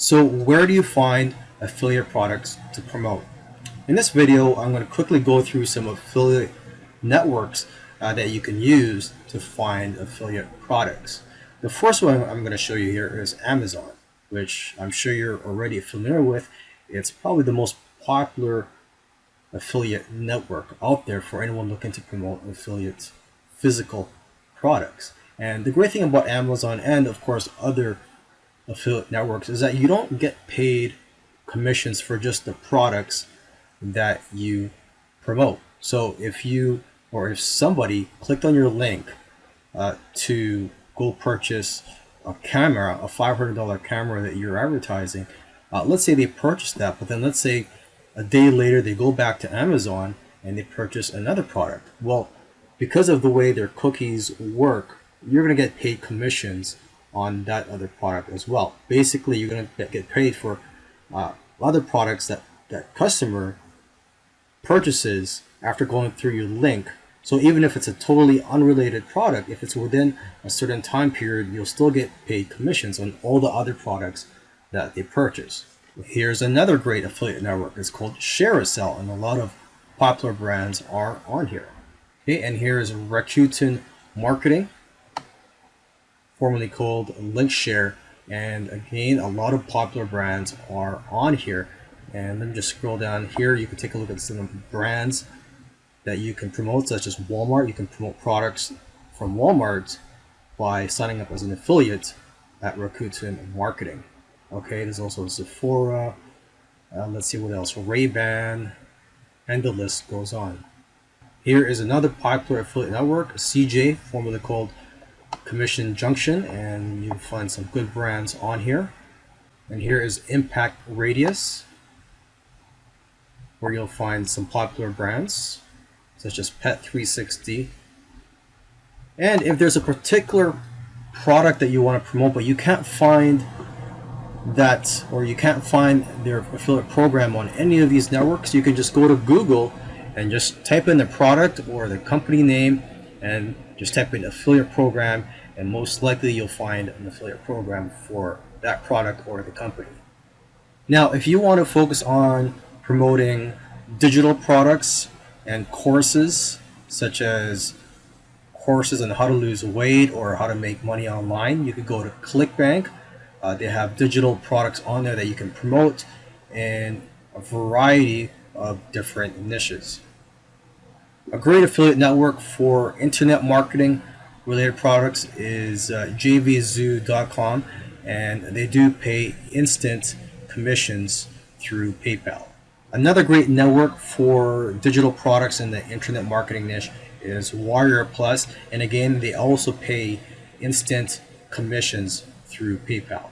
So where do you find affiliate products to promote? In this video, I'm going to quickly go through some affiliate networks uh, that you can use to find affiliate products. The first one I'm going to show you here is Amazon, which I'm sure you're already familiar with. It's probably the most popular affiliate network out there for anyone looking to promote affiliate physical products. And the great thing about Amazon and of course other affiliate networks is that you don't get paid commissions for just the products that you promote. So if you or if somebody clicked on your link uh, to go purchase a camera, a $500 camera that you're advertising, uh, let's say they purchased that, but then let's say a day later they go back to Amazon and they purchase another product. Well, because of the way their cookies work, you're going to get paid commissions on that other product as well. Basically, you're going to get paid for uh, other products that that customer purchases after going through your link. So even if it's a totally unrelated product, if it's within a certain time period, you'll still get paid commissions on all the other products that they purchase. Here's another great affiliate network. It's called ShareASale, and a lot of popular brands are on here. Okay, and here is Rakuten Marketing formerly called Linkshare. And again, a lot of popular brands are on here. And let me just scroll down here. You can take a look at some brands that you can promote, such as Walmart. You can promote products from Walmart by signing up as an affiliate at Rakuten Marketing. Okay, there's also Sephora. Uh, let's see what else. Ray-Ban, and the list goes on. Here is another popular affiliate network, CJ, formerly called Commission Junction and you'll find some good brands on here. And here is Impact Radius where you'll find some popular brands such as Pet 360. And if there's a particular product that you want to promote but you can't find that or you can't find their affiliate program on any of these networks, you can just go to Google and just type in the product or the company name and just type in affiliate program and most likely you'll find an affiliate program for that product or the company. Now, if you want to focus on promoting digital products and courses, such as courses on how to lose weight or how to make money online, you could go to ClickBank. Uh, they have digital products on there that you can promote in a variety of different niches. A great affiliate network for internet marketing related products is uh, jvzoo.com and they do pay instant commissions through PayPal. Another great network for digital products in the internet marketing niche is Warrior Plus and again they also pay instant commissions through PayPal.